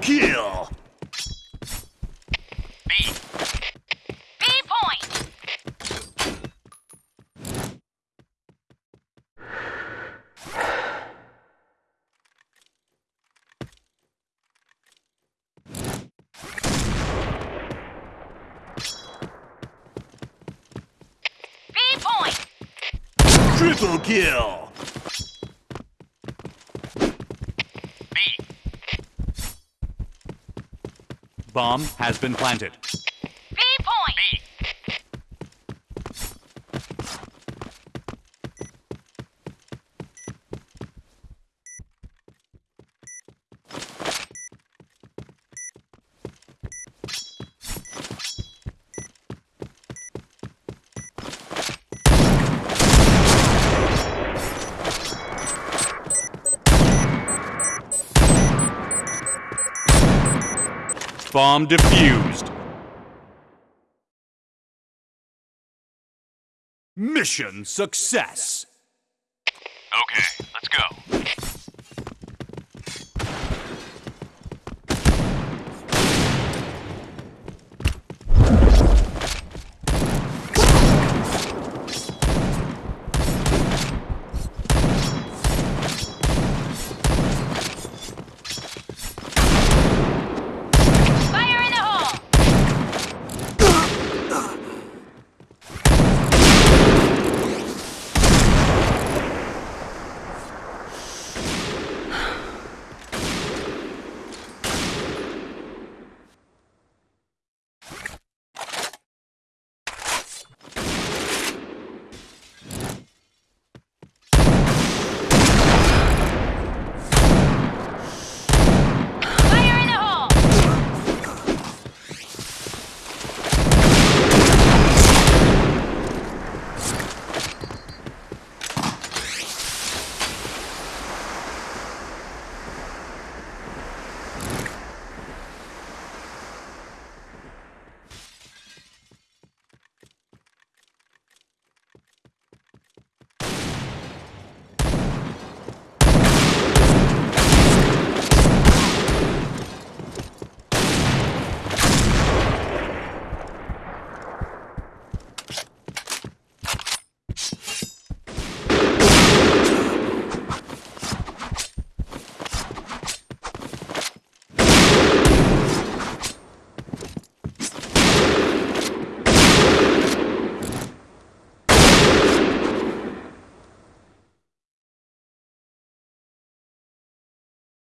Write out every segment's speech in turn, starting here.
Double kill! B. B point. B point. Triple kill! B. Bomb has been planted. B point. B. Bomb defused. Mission success.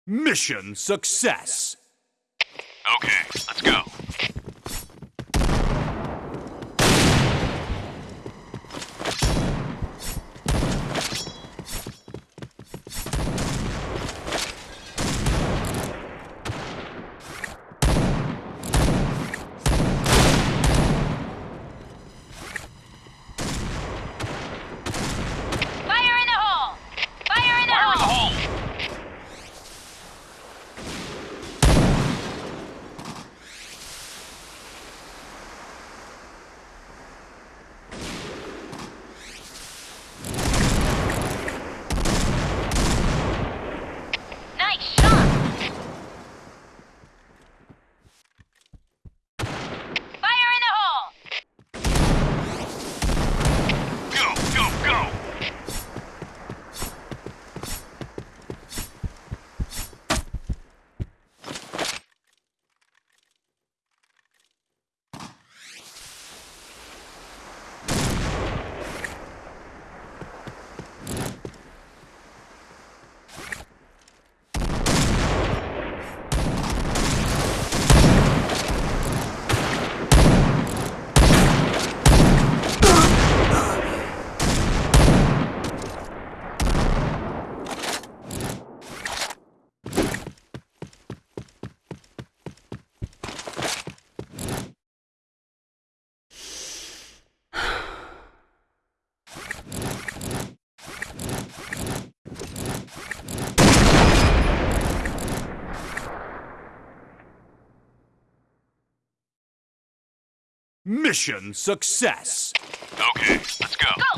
Mission success. Okay, let's go. Mission success. Okay, let's go. Go,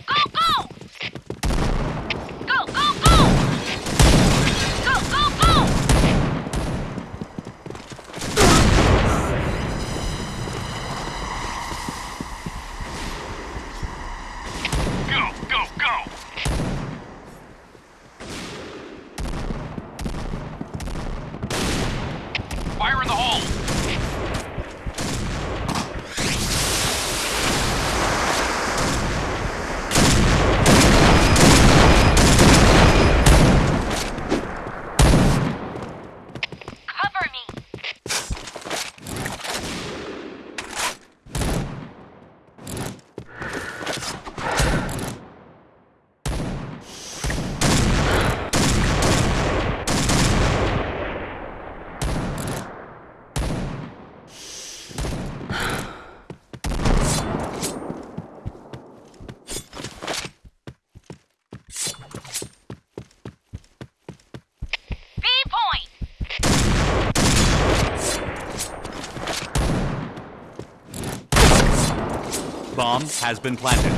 Bomb has been planted.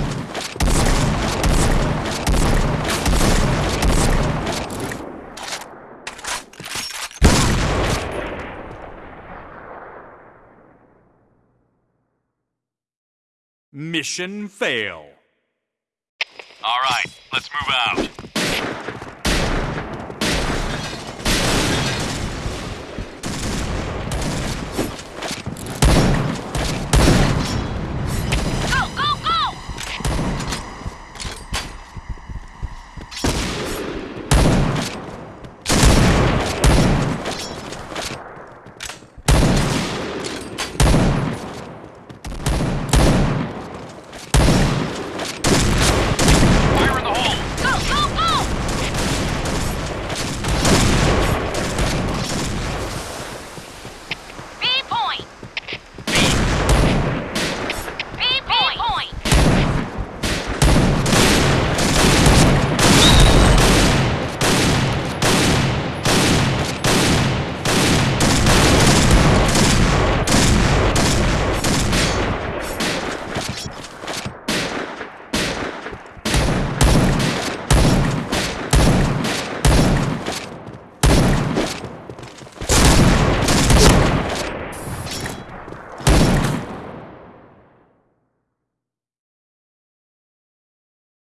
Mission fail. All right, let's move out. Go, go, go! Fire in the hole. Go, go, go! B point! B point!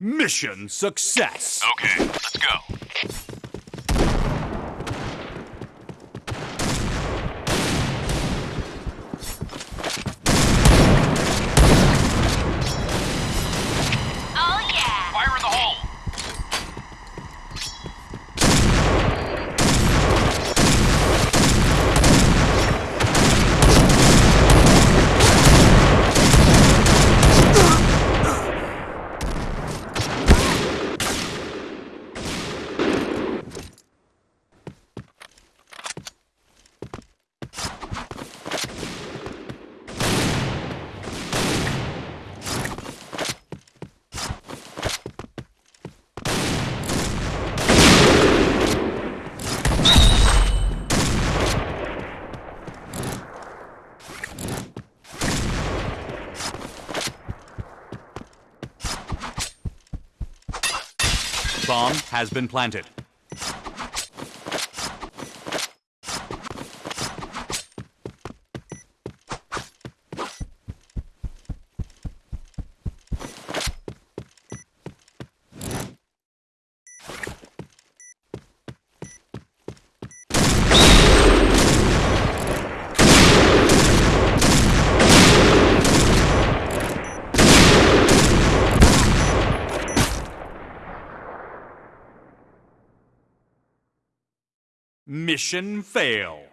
Mission success. Okay, let's go. Bomb has been planted. Mission fail.